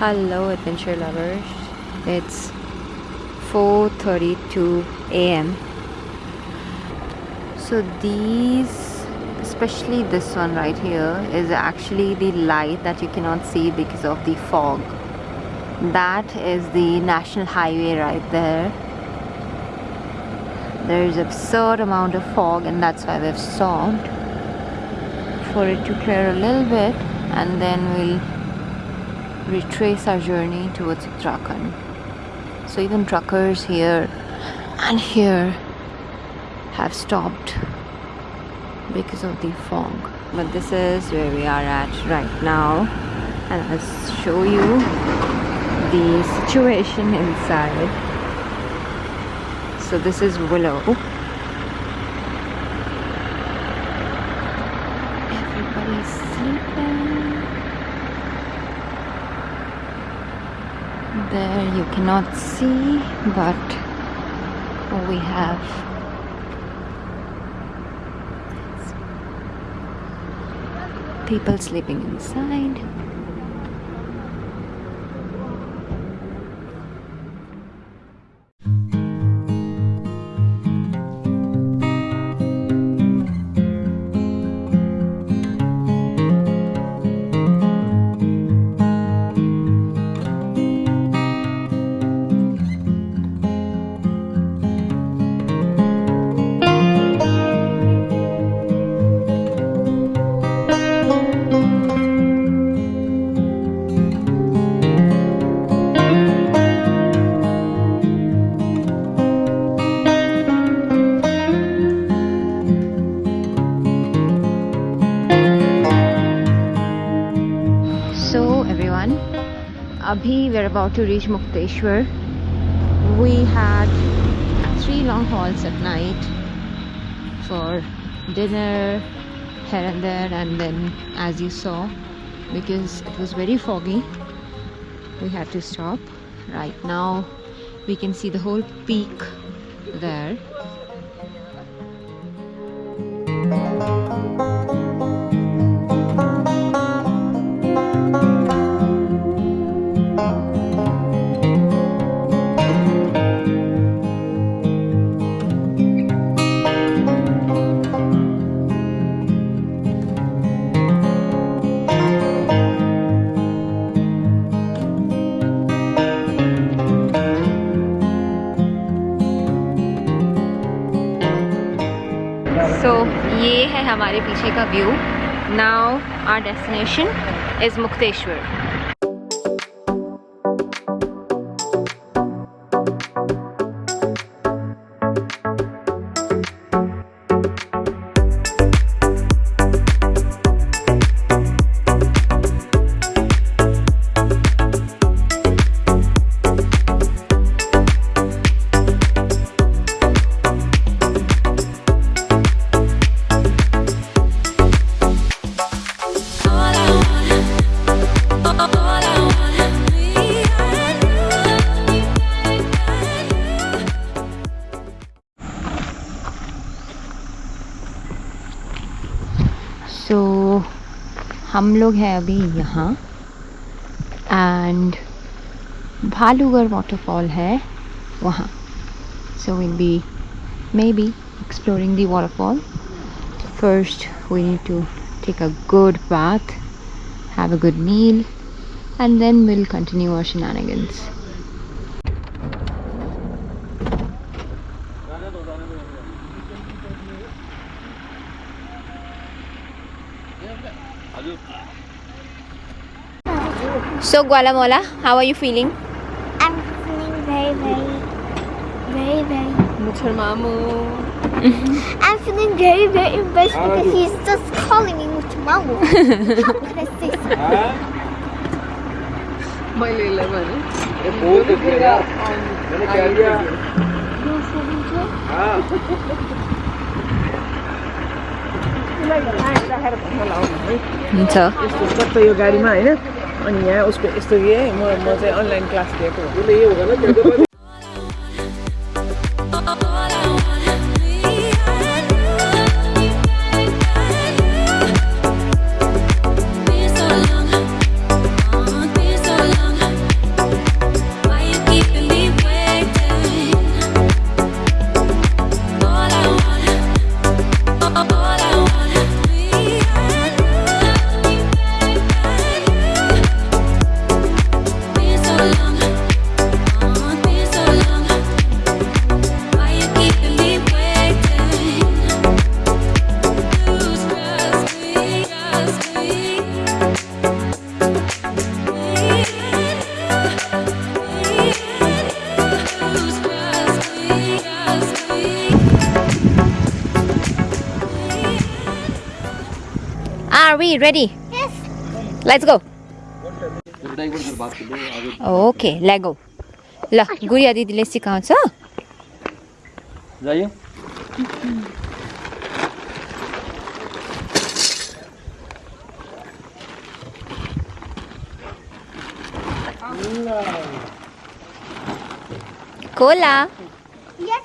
hello adventure lovers. It's 4:32 a.m. so these especially this one right here is actually the light that you cannot see because of the fog. That is the national highway right there. There is absurd amount of fog and that's why we've stopped for it to clear a little bit and then we'll retrace our journey towards Uttarakhand. So even truckers here and here have stopped because of the fog. But this is where we are at right now and I'll show you the situation inside. So this is Willow. Everybody's sleeping. There you cannot see but we have. People sleeping inside about to reach Mukteshwar. We had three long hauls at night for dinner here and there and then as you saw because it was very foggy we had to stop right now we can see the whole peak there हमारे पीछे का view. Now our destination is Mukteshwar हम लोग हैं अभी यहाँ and Bhalugarh waterfall है वहाँ so will be maybe exploring the waterfall first we need to take a good bath have a good meal and then we'll continue our shenanigans So Gualamola, how are you feeling? I'm feeling very, very, very, very. Muchar Mamu. I'm feeling very, very embarrassed because he's just calling me Muchar Mamu. how can I say something? My Leela, man. on, on, on, on, on, on, on, हुन्छ। सबै यो गाडीमा होइन? अनि यहाँ उसको यस्तो म म चाहिँ अनलाइन क्लास लिएको everybody ready? Yes. Let's go. Okay, let's go. ल गुरिया दिदीले सिकाउँछ जायो कोला Yes,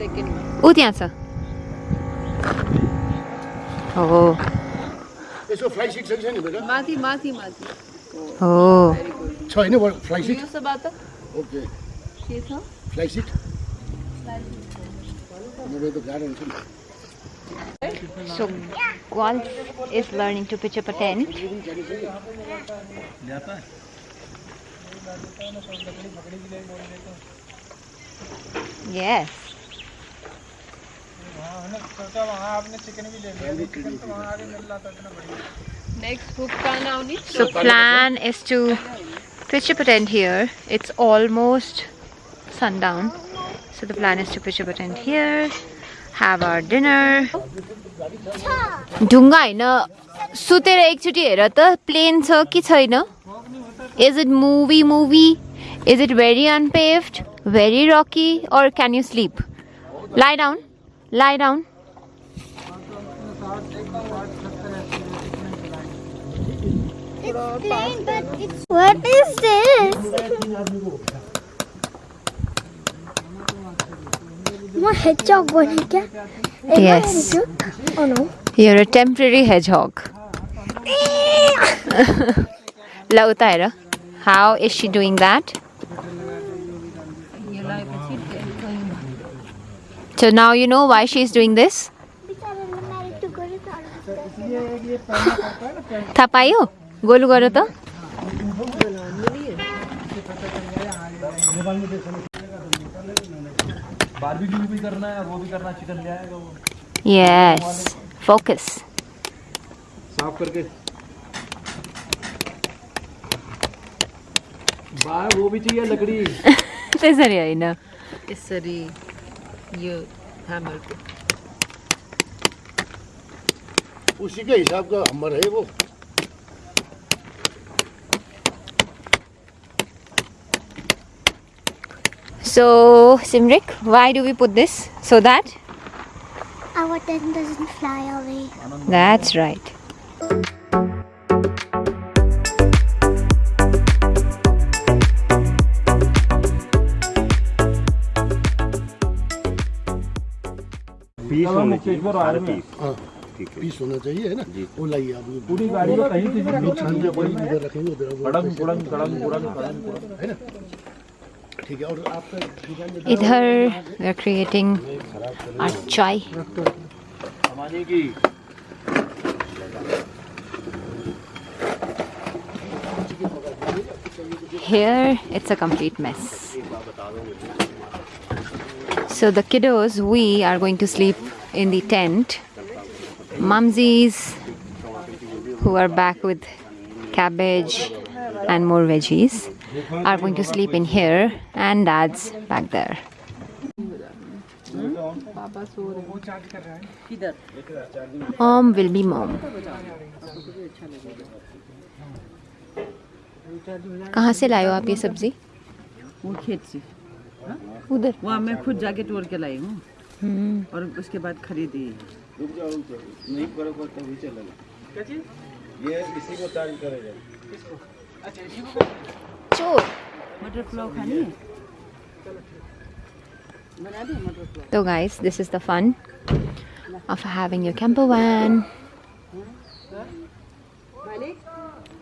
સેકન્ડમાં ઓ ત્યાં છે ઓહો એસો ફ્લાઈ સિક્સ છે ને બેટા માથી માથી માથી ઓ છ એને ફ્લાઈ સિક્સ ન્યૂઝ બાત ઓકે કે થો ફ્લાઈ સિક્સ ફ્લાઈ તો ગાર્ડન છે So golf is learning to pitch up a tent. Yes. Next book का नाम नहीं So, plan is to pitch up a tent here. It's almost sundown. So, the plan is to pitch up a tent here, have our dinner. ढुङ्गा होइन सुतेर एकचोटि हेर त plane छ कि छैन is it movie movie is it very अनपेभ्ड very rocky or can you slip lie down Lie down. It's plain, but it's... What is this? My hedgehog Yes. Oh no. You're a temporary hedgehog. Lautaira, how is she doing that? So now you know why she is doing this? बिचाराले married to गरिरहनु थाहा पायो गोलु गर त barbecue भी करना है और वो भी करना चिकन ले आएगा वो Yes. Focus. साफ करके बाहर वो भी चाहिए लकड़ी त्यसरी होइन यसरी यो ह्यामरको उसी के हिसाब का हम्मर है वो So, Simrik, why do we put this? So that? Our tent doesn't fly away. That's right. Piece होने चाहिए पीस हाँ पीस होना चाहिए है ना? वो लाइए आप पूरी गाड़ी कहीं छान के। वही इधर रखेंगे। उधर वो कड़म ऐसे- कुड़म कड़म कड़म है ना? ठीक है और आपका इधर we are creating our chai. हमारे की। Here it's a complete mess. So the kiddos, we are going to sleep in the tent. Mumsies, who are back with cabbage and more veggies, are going to sleep in here, and dad's back there. पापा सो रहे हैं किधर Mom will be mom. कहाँ से लाए हो आप ये सब्जी वो खेत से उधर। वहाँ मैं खुद जाके तोड़ के लाई हूँ। और उसके बाद खरीदी। नहीं तो चलेगा ये इसी को करेगा। चोर। मटर पुलाव खानी? है बना दें मटर pulao. So guys, this is the fun of having your camper van.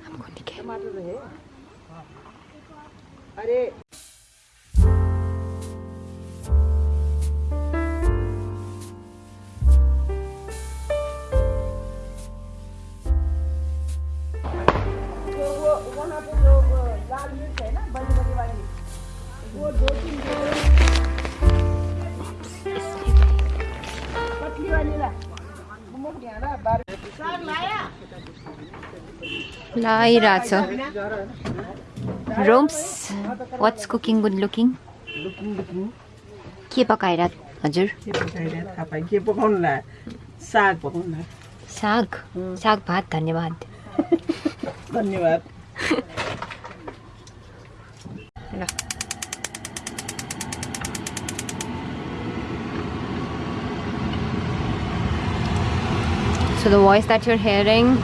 हमको रहे। अरे लगाइरहेछ रोम्स वाट्स कुकिङ गुड लुकिङ के पकाएर हजुर? के पकाउनु ला साग पकाउनु साग। साग भात धन्यवाद। धन्यवाद। ल। So the voice that you're hearing,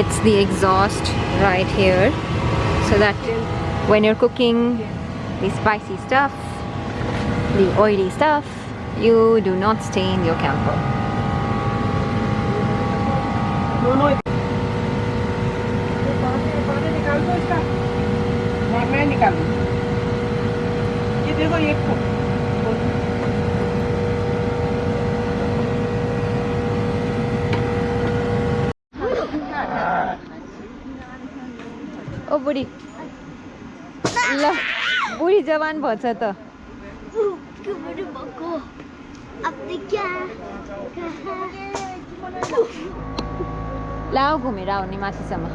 it's the exhaust right here. So that when you're cooking the spicy stuff, the oily stuff, you do not stain your camper. जवान भएछ त लाओ घुमेर आउने माथिसम्म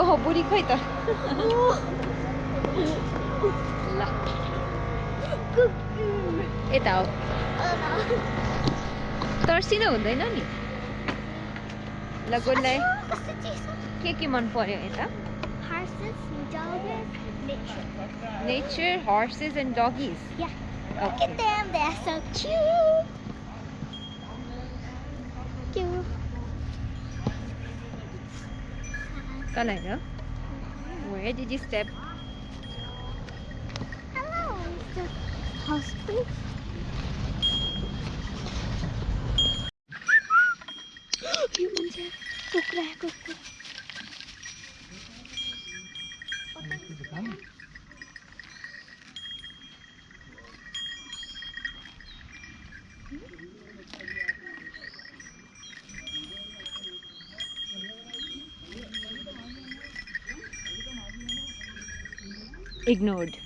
ओहो बुढी खोइ त यता हो. तर्सिनु हुँदैन नि. ल गोडलाई के के मन पर्यो यता? Nature, horses and doggies. Yeah. Look at them, they're so cute. Cute. Kalaya, where did you step? Hello, the Hospital. Look, look, look. Ignored.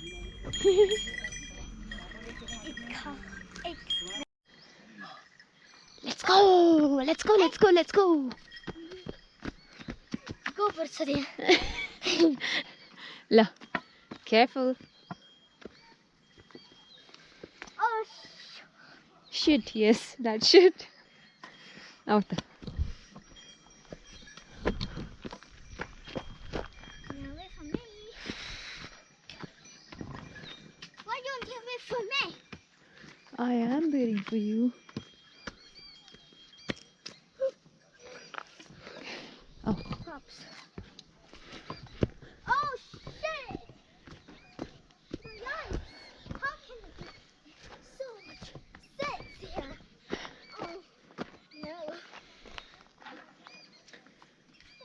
Let's go! Let's go, let's go, let's go! Go for Surya. ल Careful. Oh, Shit, yes, that shit. Out the. now wait for me. Why don't you wait for me? I am waiting for you. Oh, Props. Oh shit! Yikes! How can it be so much sex here? Oh no.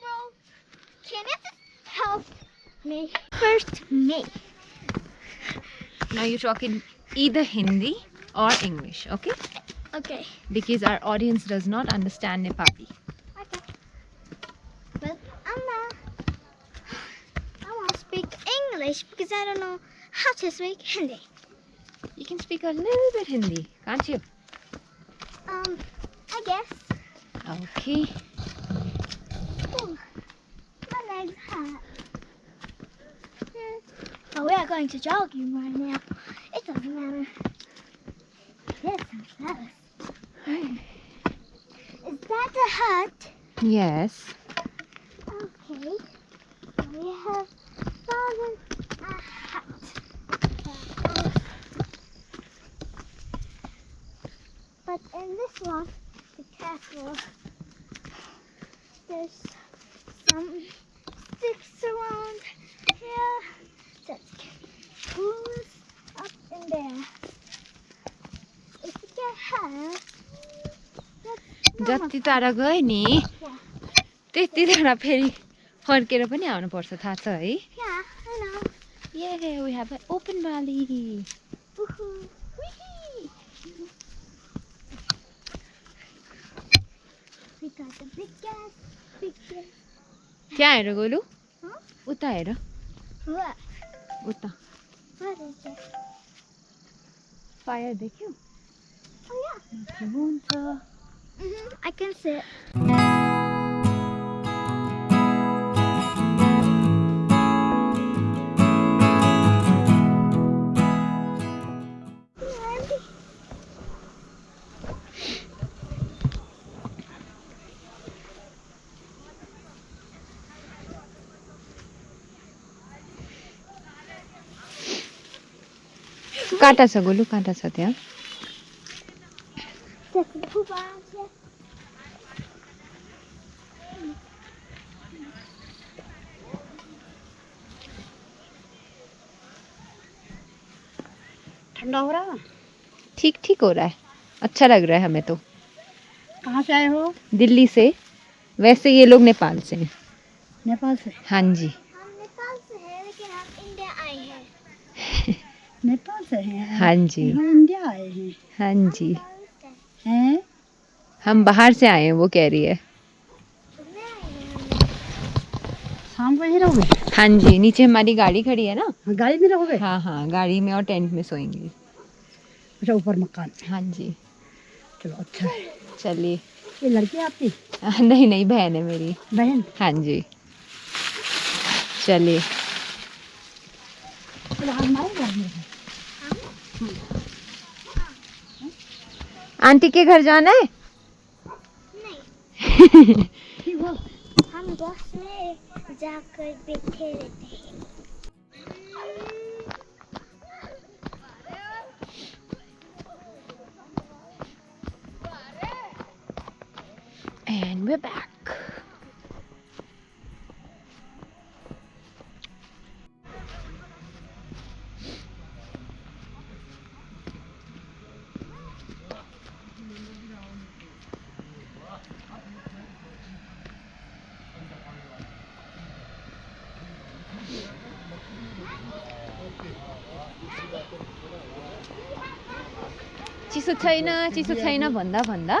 Well, can it help me? First me. now you're talking either Hindi or English, okay? Okay. Because our audience does not understand Nepali. Okay. But Amma, I want to speak English because I don't know how to speak Hindi. You can speak a little bit Hindi, can't you? Um, I guess. Okay. Oh, my legs hurt. Oh, we are going to jogging right now. It doesn't matter. Sounds nice. Is that the hut? Yes. Okay. We have found a hut. But in this one, the castle, there's some जति टाढा गयो नि त्यति टाढा फेरि फर्केर पनि आउनुपर्छ थाहा छ है। ओपन बाली त्यहाँ हेर गोलु उता हेर उता फायर देख्यो हुन्छ I can sit. काँटा छ गोलु काँटा छ त्यहाँ ठंडा हो रहा? ठीक ठीक हो रहा है। अच्छा लग रहा है हमें तो। कहाँ से आए हो? दिल्ली से। वैसे ये लोग नेपाल से हैं। नेपाल से? हाँ जी। हम नेपाल से हैं लेकिन हम इंडिया आए हैं। नेपाल से हैं? हाँ जी। हम इंडिया आए हैं। हाँ जी। हैं हम बाहर से आए हैं वो कह रही है। शाम को यहीं रहोगे? हाँ जी नीचे हमारी गाड़ी खड़ी है ना। हाँ, गाड़ी में रहोगे? हाँ हाँ गाड़ी में और टेंट में सोएँगे। अच्छा ऊपर मकान। हाँ जी। चलो अच्छा। है चलिए। ये लड़की आपकी? हाँ, नहीं नहीं बहन है मेरी। बहन? हाँ जी। चलिए। चलो हमारे घर में है आंटी के घर जाना है नहीं। हम बस में जाकर बैठे रहते हैं And we're back. छैन चिसो छैन भन्दा भन्दा।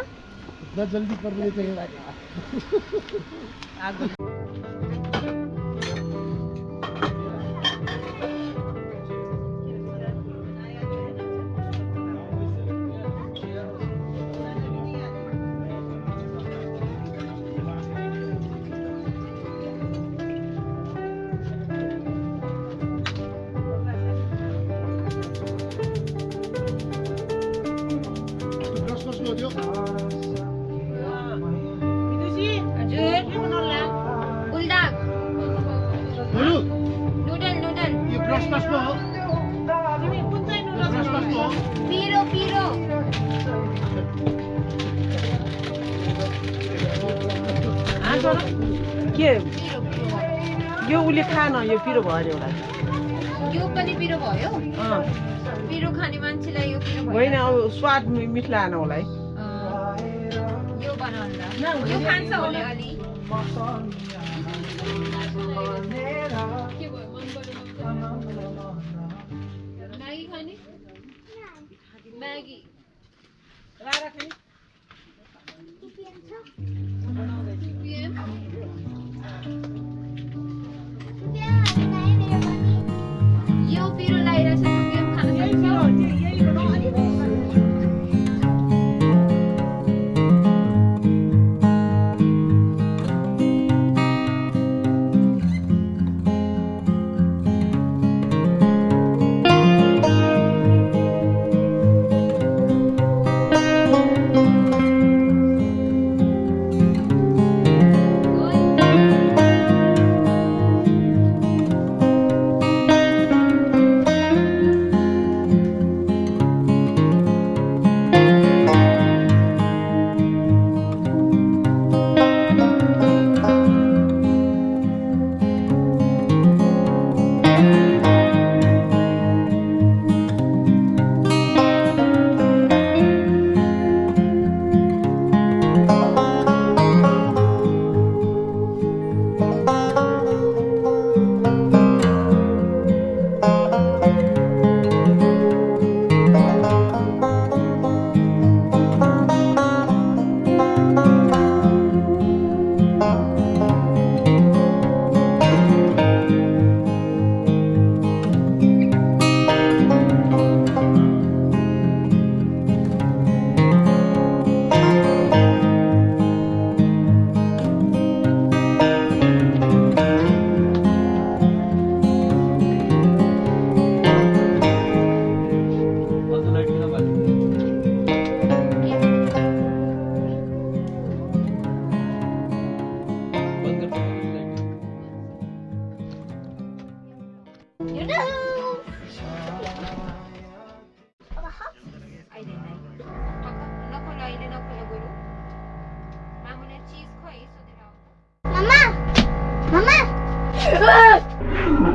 पिरो भयो अरे एउटा यो पनि पिरो भयो अँ, पिरो खाने मान्छेलाई यो पिरो भयो होइन अब स्वाद मिठ लागेन होला है अँ, यो बनाउँदा यो खान्छ होला अलि म्यागी खाने म्यागी यो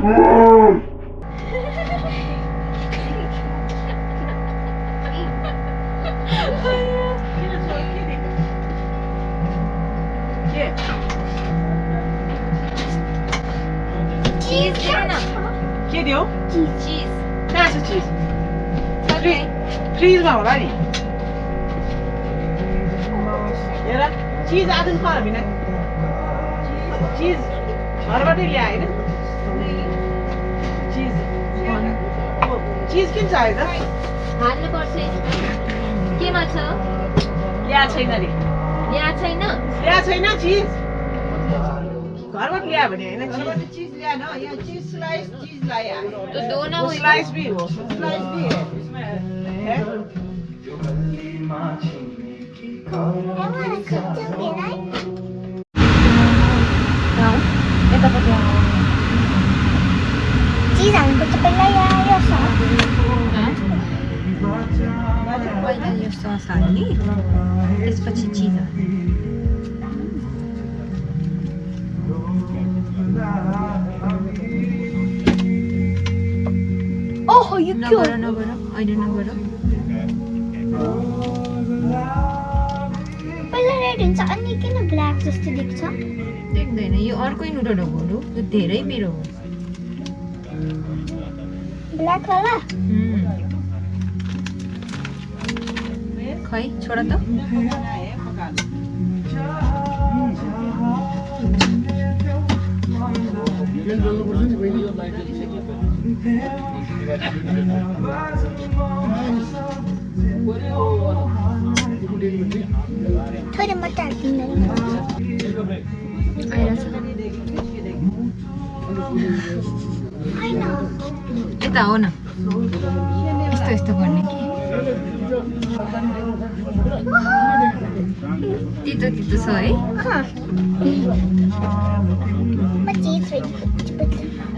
Cheese. Chiedi io? Cheese. Cheese. Adesso cheese. Please, please mamma, vai lì. Yara, cheese adın var mı ne? Cheese. Cheese. Var var değil ya, değil mi? चिज किन चाहियो त? हाल्नुपर्छ। केमा छ ल्या छैन रे यहाँ छैन। ल्या छैन चिज? घरबाट ल्या भने होइन चिज। ल्या न यहाँ चिज स्लाइस चिज लाया तो दो ना वही स्लाइस भी हो। स्लाइस भी है। हाल्ने त्यसपछि चिज हाल्ने ओहो यो के हो नगर नगर अहिले नगर पहिला रेड हुन्छ अनि किन ब्ल्याक जस्तो देख्छ देख्दैन यो अर्कै नुडल हो यो धेरै पिरो हो ब्ल्याक वाला उम्. खै छोड त गर्नुपर्छ नि बहिनी थोरै मात्रै हालिदिनु आइरहेछ होइन यता हो न यस्तो यस्तो गर्ने कि तितो तितो छ है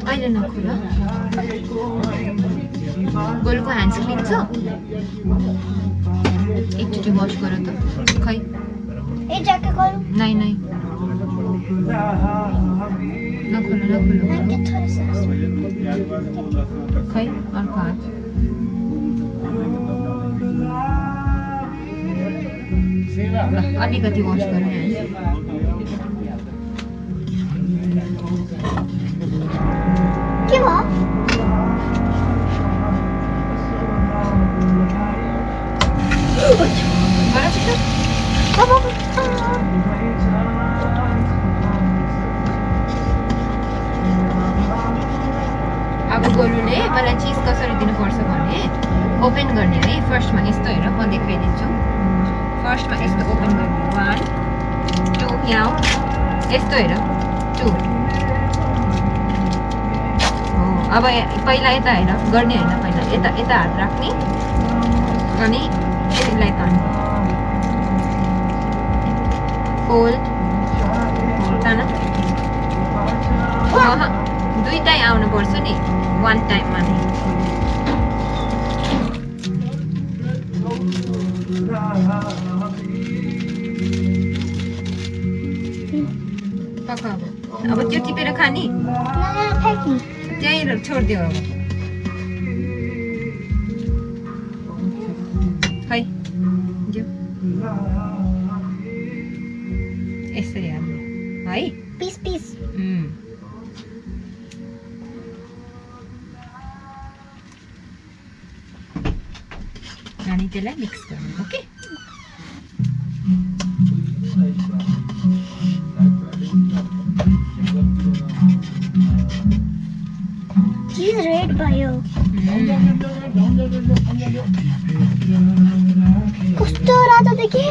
अहिले नखोल गोलको ह्यान्ड्स क्लिन छ एकचोटि वास गर त खै नै नै नखोल नखोल खै अर्को हात अलिकति वास गर्ने के भयो अब गोलुले मलाई चिज कसरी दिनुपर्छ भने ओपन गर्ने है फर्स्टमा यस्तो हेर म देखाइदिन्छु। फर्स्टमा यस्तो ओपन गर्ने वान टू यहाँ हो। यस्तो हेर टू हो अब पहिला यता हेर गर्ने होइन पहिला यता यता हात राख्ने अनि यसलाई तान्ने फोल्ड तान दुइटै आउनुपर्छ नि वान टाइममा नै अब त्यो टिपेर खाने त्यहीँ छोडिदियो अब। खै यसरी हाल्नु है? पिस पिस. अनि त्यसलाई मिक्स गर्नु ओके? कस्तो रातो देखेँ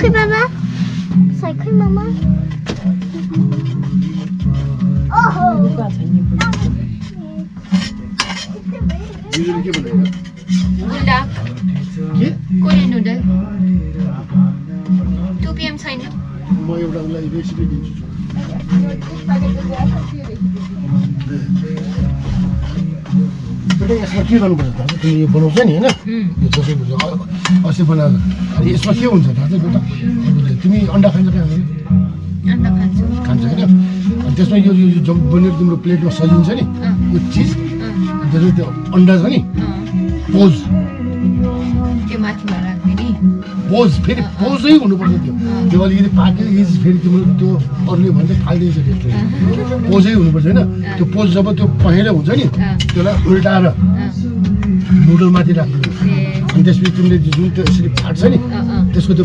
खै बाबा खै मामा के गर्नुपर्छ थाहा छ तिमी यो बनाउँछ नि होइन. यो जसरी हुन्छ? अस्ति बनाएको अनि यसमा के हुन्छ थाहा छ बेटा तिमी अन्डा खान्छ अन्त खान्छु। होइन अनि त्यसमा यो यो जब बनेर तिम्रो प्लेटमा सजिन्छ नि। यो चिज त्यसमा त्यो अन्डा छ नि। पोज। पोज फेरि पोजै हुनुपर्छ त्यो। त्यो अलिकति पाक्यो इज फेरि तिम्रो त्यो अरूले भन्दै फालिदिन्छ त्यसले पोजै हुनुपर्छ होइन। त्यो पोज जब त्यो पहेँलो हुन्छ नि। त्यसलाई उल्टाएर नुडलमाथि राख्नु। अनि त्यसपछि तिमीले जुन त्यो यसरी फाट्छ नि। त्यसको त्यो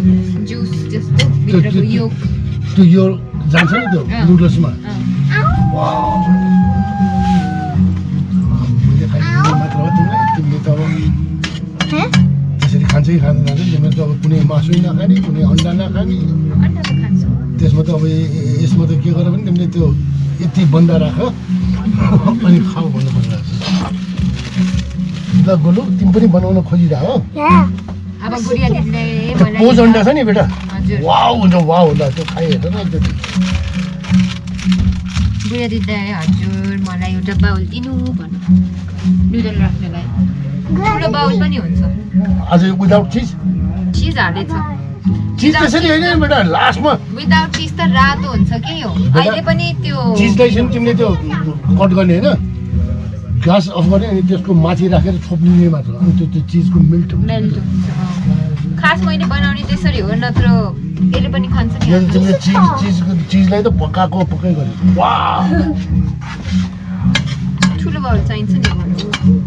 त्यो- यो जान्छ नि त्यो। नुडल्समा। मैले मात्र हो तिमीलाई तिमीले त अब खान्छै खानु खान्छ तिमीले त अब कुनै मासु नखाने कुनै अन्डा नखाने। त्यसमा त अब यसमा त के गर भने तिमीले त्यो यति बन्द राख। अनि खाऊ भन्नु पर्छ ल गोलु तिमी पनि बनाउन खोजिरह हो। पोज अन्डा छ नि बेटा। वाउ हुन्छ वाउ ल त्यो खाइहेर न एकचोटि गुडिया दिदीलाई हजुर मलाई एउटा बाउल दिनु भन्नु। नुडल राख्नलाई। ठुलो बाउल पनि हुन्छ अझै विदाउट चिज चिज हालेछ चिज त्यसरी होइन बेटा लास्टमा विदाउट चिज त रातो हुन्छ के हो अहिले पनि त्यो चिजलाई चाहिँ तिमीले त्यो कट गर्ने होइन ग्यास अफ गर्ने अनि त्यसको माथि राखेर छोपिने मात्र अनि त्यो त्यो चिजको मेल्ट हुन्छ मेल्ट। खास मैले बनाउने त्यसरी हो नत्र यसले पनि खान्छ नि तिमीले चिज चिजको चिजलाई त पकाएको पक्कै गरे वा ठुलो बाउल चाहिन्छ नि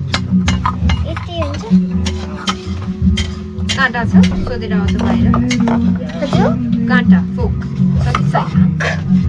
काँटा छ सोधेर आउँछ बाहिर। काँटा फोक। छ?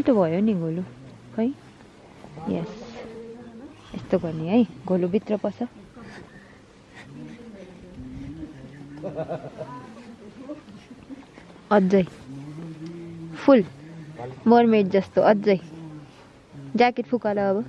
उल्टो भयो नि गोलु खै यस यस्तो गर्ने है गोलुभित्र पस अझै फुल मरमेड जस्तो अझै ज्याकेट फुकाल अब